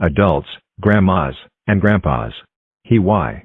adults, grandmas, and grandpas. He why.